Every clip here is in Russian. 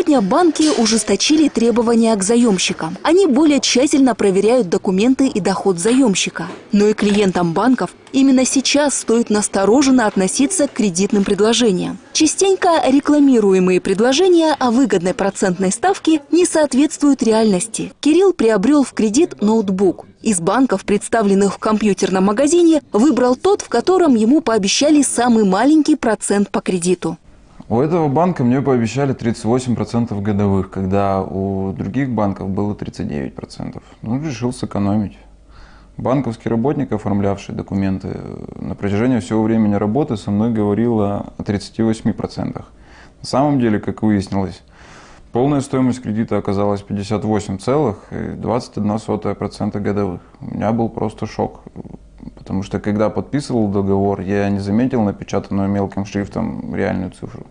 Сегодня банки ужесточили требования к заемщикам. Они более тщательно проверяют документы и доход заемщика. Но и клиентам банков именно сейчас стоит настороженно относиться к кредитным предложениям. Частенько рекламируемые предложения о выгодной процентной ставке не соответствуют реальности. Кирилл приобрел в кредит ноутбук. Из банков, представленных в компьютерном магазине, выбрал тот, в котором ему пообещали самый маленький процент по кредиту. У этого банка мне пообещали 38% годовых, когда у других банков было 39%. Ну, решил сэкономить. Банковский работник, оформлявший документы, на протяжении всего времени работы со мной говорил о 38%. На самом деле, как выяснилось, полная стоимость кредита оказалась 58,21% годовых. У меня был просто шок, потому что когда подписывал договор, я не заметил напечатанную мелким шрифтом реальную цифру.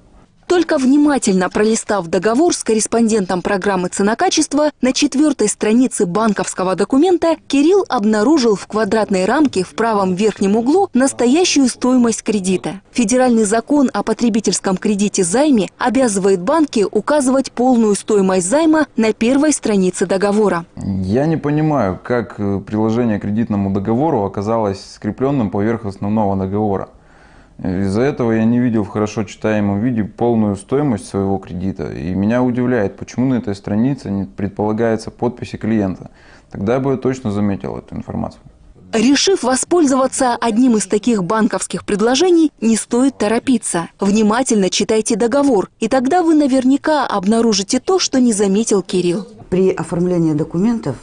Только внимательно пролистав договор с корреспондентом программы «Цена-качество», на четвертой странице банковского документа Кирилл обнаружил в квадратной рамке в правом верхнем углу настоящую стоимость кредита. Федеральный закон о потребительском кредите займе обязывает банки указывать полную стоимость займа на первой странице договора. Я не понимаю, как э, приложение к кредитному договору оказалось скрепленным поверх основного договора. Из-за этого я не видел в хорошо читаемом виде полную стоимость своего кредита. И меня удивляет, почему на этой странице не предполагается подписи клиента. Тогда бы я точно заметил эту информацию. Решив воспользоваться одним из таких банковских предложений, не стоит торопиться. Внимательно читайте договор, и тогда вы наверняка обнаружите то, что не заметил Кирилл. При оформлении документов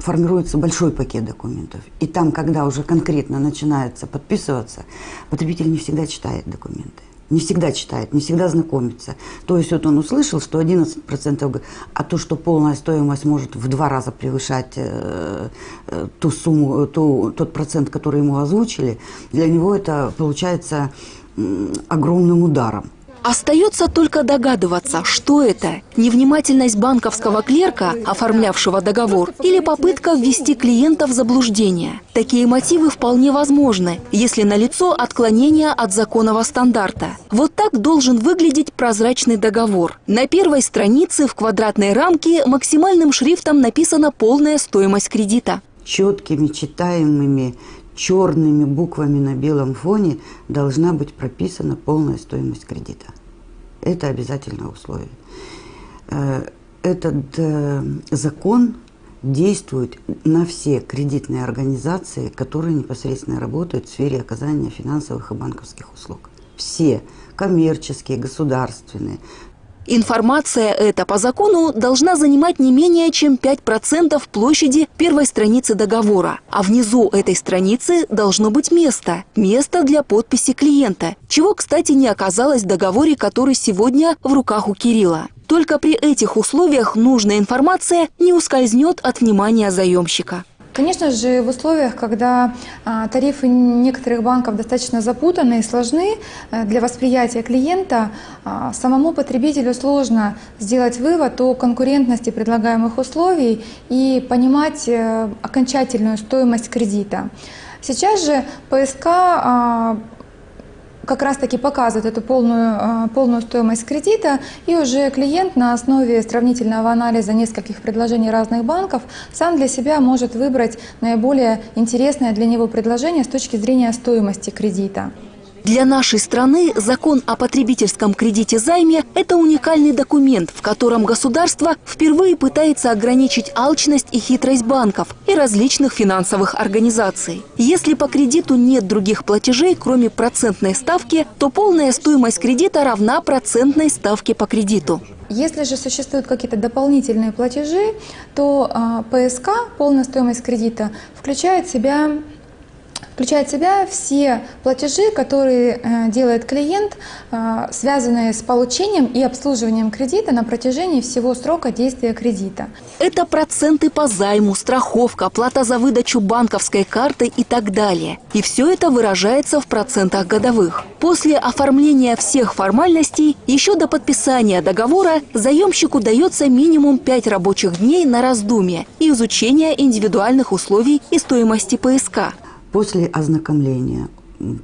формируется большой пакет документов. И там, когда уже конкретно начинается подписываться, потребитель не всегда читает документы. Не всегда читает, не всегда знакомится. То есть вот он услышал, что 11%, а то, что полная стоимость может в два раза превышать э, э, ту сумму, ту, тот процент, который ему озвучили, для него это получается э, огромным ударом. Остается только догадываться, что это – невнимательность банковского клерка, оформлявшего договор, или попытка ввести клиента в заблуждение. Такие мотивы вполне возможны, если налицо отклонение от законного стандарта. Вот так должен выглядеть прозрачный договор. На первой странице в квадратной рамке максимальным шрифтом написана полная стоимость кредита. Четкими, читаемыми черными буквами на белом фоне должна быть прописана полная стоимость кредита. Это обязательное условие. Э, этот э, закон действует на все кредитные организации, которые непосредственно работают в сфере оказания финансовых и банковских услуг. Все коммерческие, государственные, Информация эта по закону должна занимать не менее чем 5% площади первой страницы договора. А внизу этой страницы должно быть место. Место для подписи клиента. Чего, кстати, не оказалось в договоре, который сегодня в руках у Кирилла. Только при этих условиях нужная информация не ускользнет от внимания заемщика. Конечно же, в условиях, когда а, тарифы некоторых банков достаточно запутаны и сложны э, для восприятия клиента, а, самому потребителю сложно сделать вывод о конкурентности предлагаемых условий и понимать э, окончательную стоимость кредита. Сейчас же ПСК а, как раз-таки показывает эту полную, а, полную стоимость кредита, и уже клиент на основе сравнительного анализа нескольких предложений разных банков сам для себя может выбрать наиболее интересное для него предложение с точки зрения стоимости кредита. Для нашей страны закон о потребительском кредите займе – это уникальный документ, в котором государство впервые пытается ограничить алчность и хитрость банков и различных финансовых организаций. Если по кредиту нет других платежей, кроме процентной ставки, то полная стоимость кредита равна процентной ставке по кредиту. Если же существуют какие-то дополнительные платежи, то э, ПСК, полная стоимость кредита, включает в себя включает в себя все платежи, которые э, делает клиент, э, связанные с получением и обслуживанием кредита на протяжении всего срока действия кредита. Это проценты по займу, страховка, плата за выдачу банковской карты и так далее. И все это выражается в процентах годовых. После оформления всех формальностей, еще до подписания договора, заемщику дается минимум 5 рабочих дней на раздумье и изучение индивидуальных условий и стоимости ПСК. После ознакомления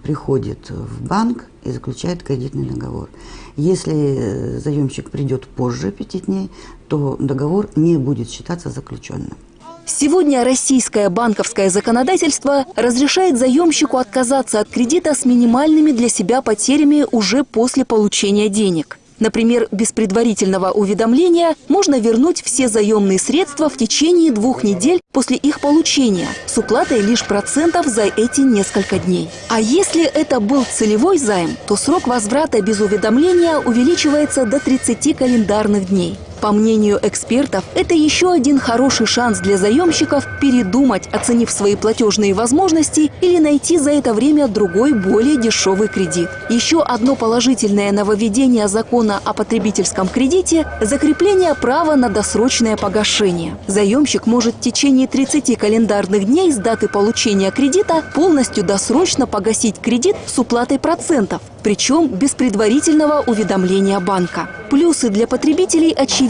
приходит в банк и заключает кредитный договор. Если заемщик придет позже пяти дней, то договор не будет считаться заключенным. Сегодня российское банковское законодательство разрешает заемщику отказаться от кредита с минимальными для себя потерями уже после получения денег. Например, без предварительного уведомления можно вернуть все заемные средства в течение двух недель после их получения с уплатой лишь процентов за эти несколько дней. А если это был целевой займ, то срок возврата без уведомления увеличивается до 30 календарных дней. По мнению экспертов, это еще один хороший шанс для заемщиков передумать, оценив свои платежные возможности или найти за это время другой, более дешевый кредит. Еще одно положительное нововведение закона о потребительском кредите – закрепление права на досрочное погашение. Заемщик может в течение 30 календарных дней с даты получения кредита полностью досрочно погасить кредит с уплатой процентов, причем без предварительного уведомления банка. Плюсы для потребителей очевидны.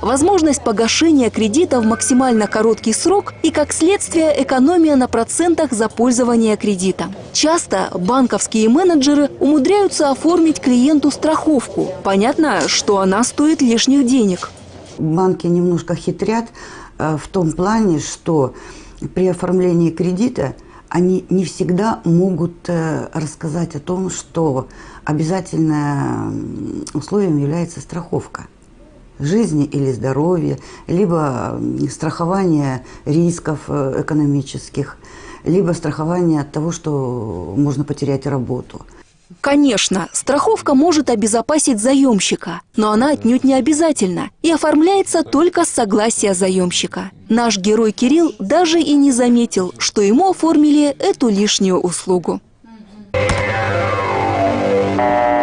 Возможность погашения кредита в максимально короткий срок и, как следствие, экономия на процентах за пользование кредитом. Часто банковские менеджеры умудряются оформить клиенту страховку. Понятно, что она стоит лишних денег. Банки немножко хитрят э, в том плане, что при оформлении кредита они не всегда могут э, рассказать о том, что обязательным условием является страховка жизни или здоровья, либо страхование рисков э, экономических, либо страхование от того, что можно потерять работу. Конечно, страховка может обезопасить заемщика, но она отнюдь не обязательна и оформляется только с согласия заемщика. Наш герой Кирилл даже и не заметил, что ему оформили эту лишнюю услугу. Thank you.